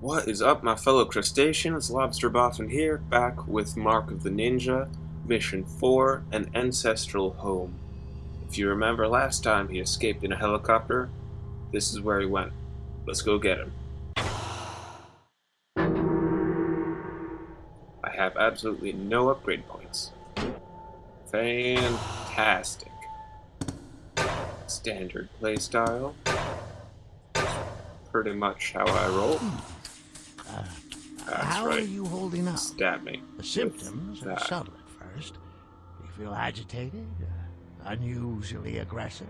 What is up, my fellow crustaceans? Lobster Boffin here, back with Mark of the Ninja, Mission 4, an Ancestral Home. If you remember last time he escaped in a helicopter, this is where he went. Let's go get him. I have absolutely no upgrade points. Fantastic. Standard playstyle. Pretty much how I roll. How right. are you holding up? Stab me. The symptoms are subtle at first. You feel agitated, uh, unusually aggressive.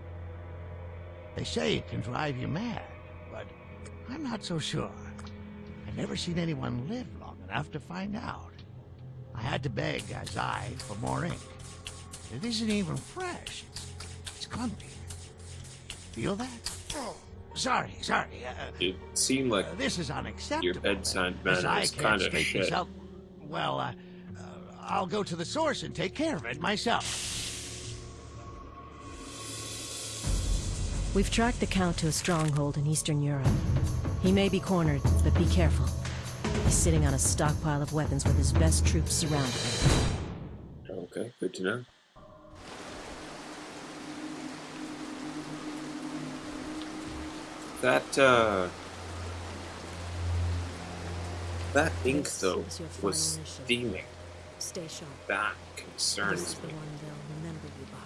They say it can drive you mad, but I'm not so sure. I've never seen anyone live long enough to find out. I had to beg Azai for more ink. It isn't even fresh. It's, it's clumpy. Feel that? Sorry, sorry. Uh, It seemed like uh, this is unacceptable. your bedside As manner I is can't kind of this shit. out, well, uh, uh, I'll go to the source and take care of it myself. We've tracked the Count to a stronghold in Eastern Europe. He may be cornered, but be careful. He's sitting on a stockpile of weapons with his best troops surrounding him. Okay, good to know. That, uh... That ink, though, was steaming. Stay sharp. That This concerns me. one they'll remember you by.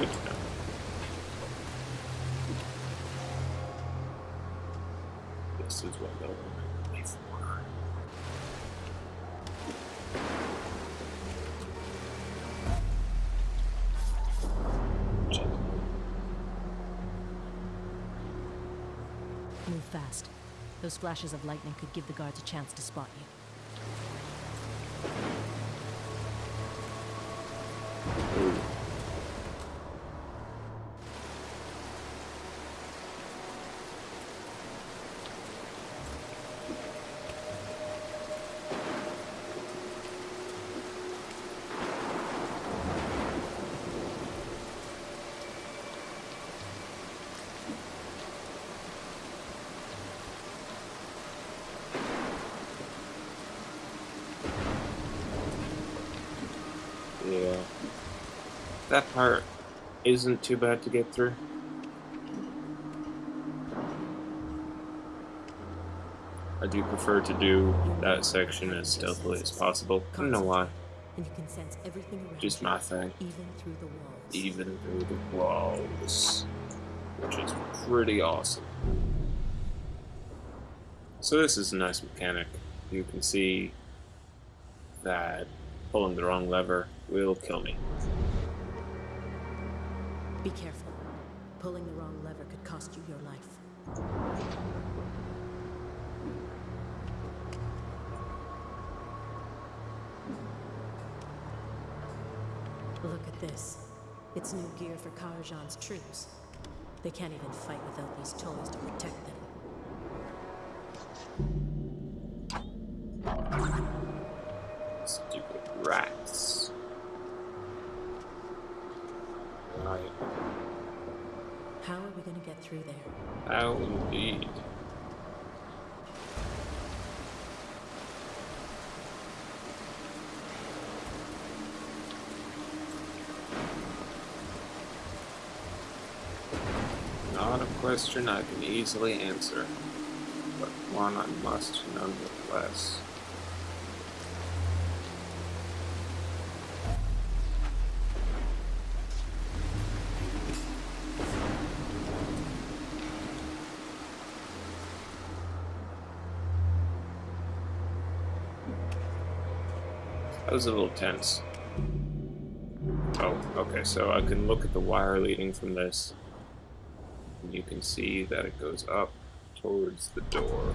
Good to know. This is what they'll remember me for. Check. Move fast. Those flashes of lightning could give the guards a chance to spot you. Ooh. Yeah. That part isn't too bad to get through. I do prefer to do that section as stealthily as possible. I don't know why. And you can sense everything around Just my thing. even through the walls. Even through the walls. Which is pretty awesome. So this is a nice mechanic. You can see that pulling the wrong lever will kill me. Be careful. Pulling the wrong lever could cost you your life. Look at this. It's new gear for Karajan's troops. They can't even fight without these toys to protect them. Through there? How indeed. Not a question I can easily answer, but one I must nonetheless. That was a little tense. Oh, okay, so I can look at the wire leading from this. And you can see that it goes up towards the door.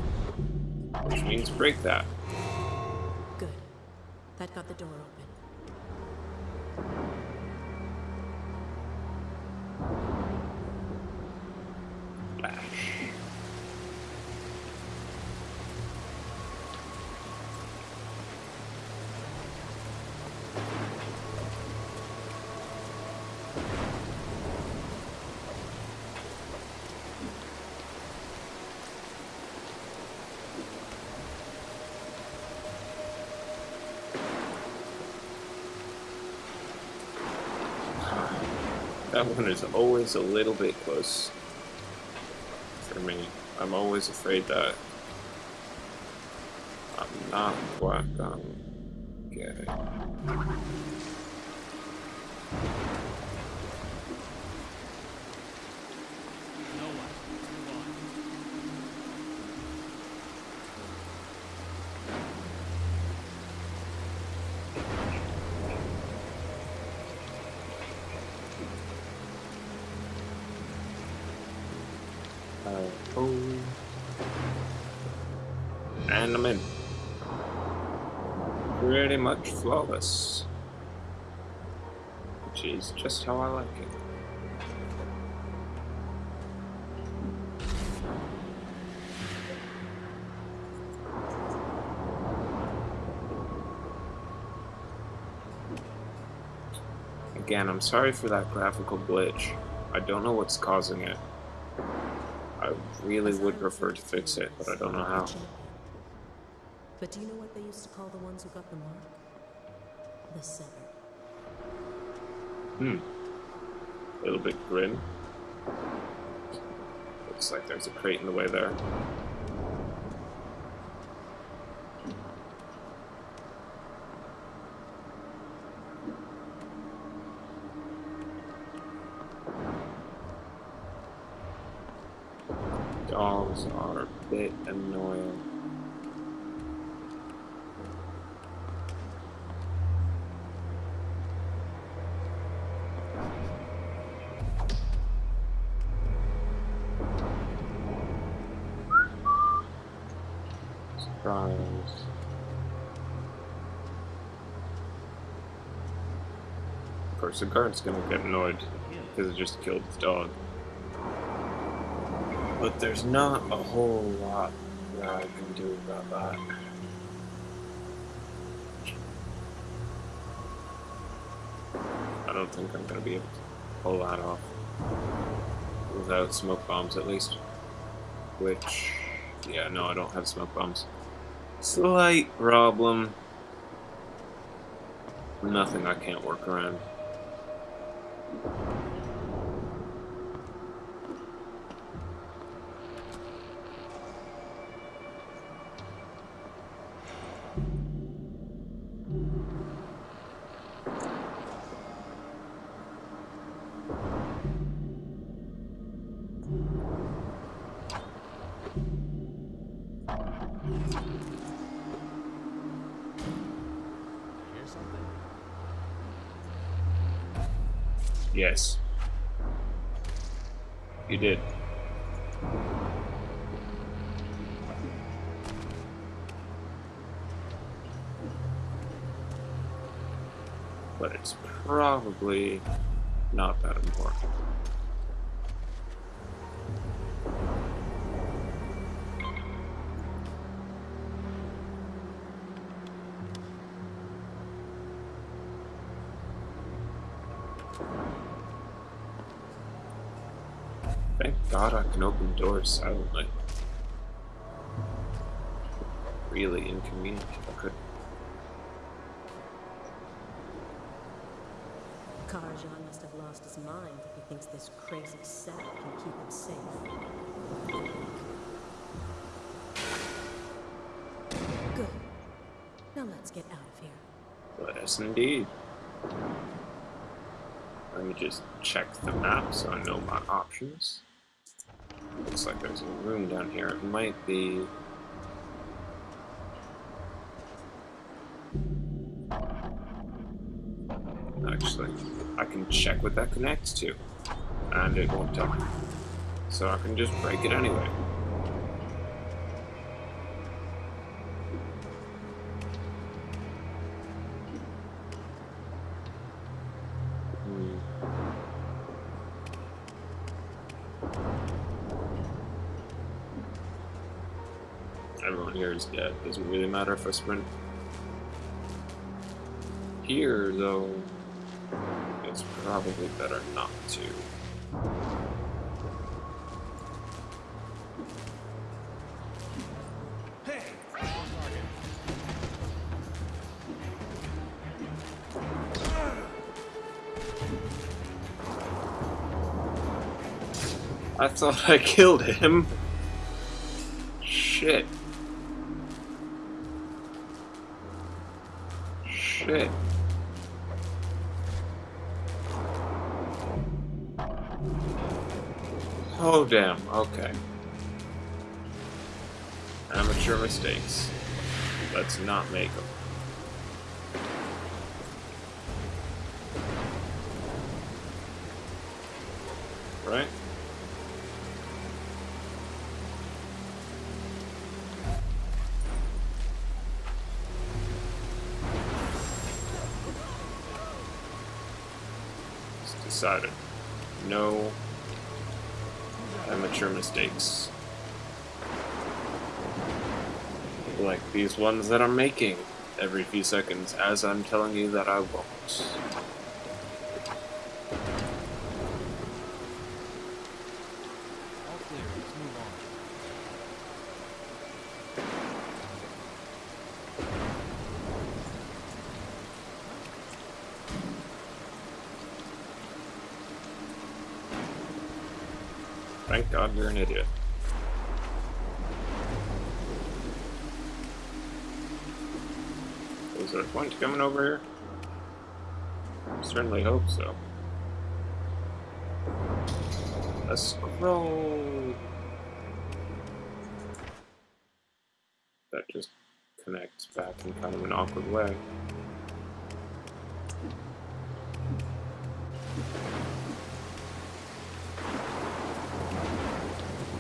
Which means break that. Good. That got the door open. That one is always a little bit close for me. I'm always afraid that I'm not quite gonna get And I'm in. Pretty much flawless. Which is just how I like it. Again, I'm sorry for that graphical glitch. I don't know what's causing it. I really would prefer to fix it, but I don't know how. But do you know what they used to call the ones who got the mark? The Seven. Hmm. A little bit grim. Looks like there's a crate in the way there. Dogs are a bit annoying. The guard's gonna get annoyed because it just killed the dog. But there's not a whole lot that I can do about that. I don't think I'm gonna be able to pull that off. Without smoke bombs, at least. Which, yeah, no, I don't have smoke bombs. Slight problem. Nothing I can't work around. Yes. You did. But it's probably not that important. Thank God I can open doors silently. Really inconvenient if I could. Karajan must have lost his mind if he thinks this crazy setup can keep him safe. Good. Now let's get out of here. Yes, indeed. Let me just check the map so I know my options. Looks like there's a room down here. It might be... Actually, I can check what that connects to. And it won't tell me. So I can just break it anyway. Hmm. Everyone here is dead. Doesn't really matter if I sprint. Here, though, it's probably better not to. I thought I killed him. Shit. Shit. Oh, damn. Okay. Amateur mistakes. Let's not make them. Right? It's decided. No amateur mistakes. Like these ones that I'm making every few seconds as I'm telling you that I won't. All clear. Let's move on. Thank God you're an idiot. Was there a point coming over here? Certainly hope so. A scroll. That just connects back in kind of an awkward way.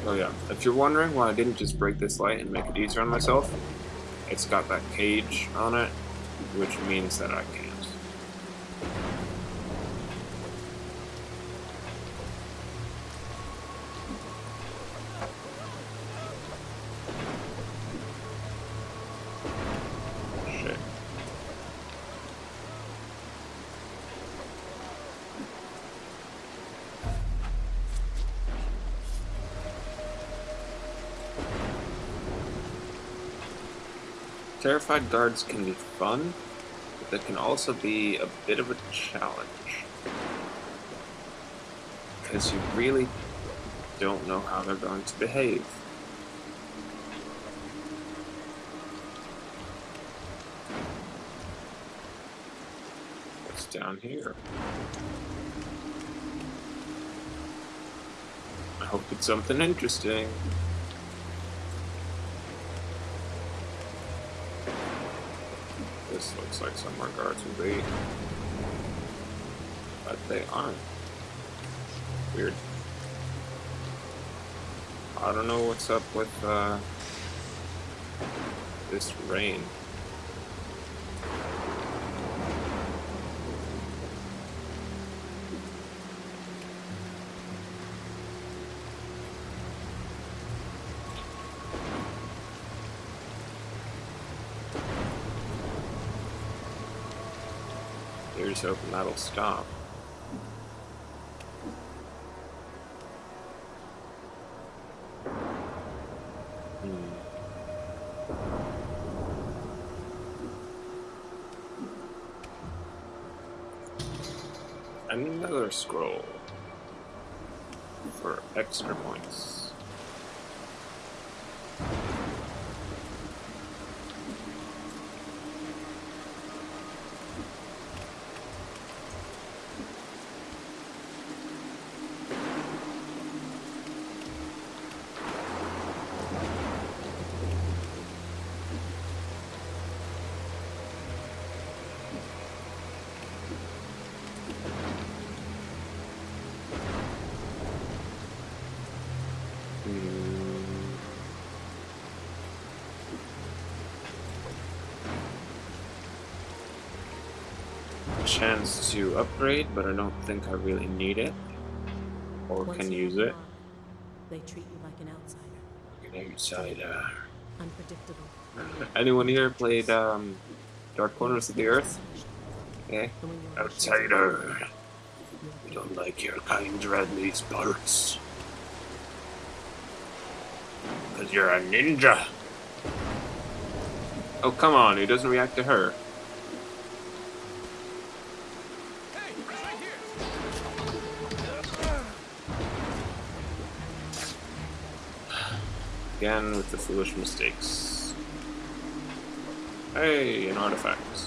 Oh yeah, if you're wondering why I didn't just break this light and make it easier on myself, it's got that cage on it, which means that I can't. Terrified guards can be fun, but they can also be a bit of a challenge. Because you really don't know how they're going to behave. What's down here? I hope it's something interesting. This looks like some somewhere guards will be. But they aren't. Weird. I don't know what's up with uh, this rain. Here's hoping that'll stop. Hmm. Another scroll for extra points. Chance to upgrade, but I don't think I really need it. Or Once can use it. They treat you like an outsider, An outsider. unpredictable. Anyone here played um, Dark Corners of the Earth? Yeah. Outsider. We don't like your kind around these parts. Because you're a ninja. Oh, come on. He doesn't react to her. Again, with the foolish mistakes. Hey, an artifact.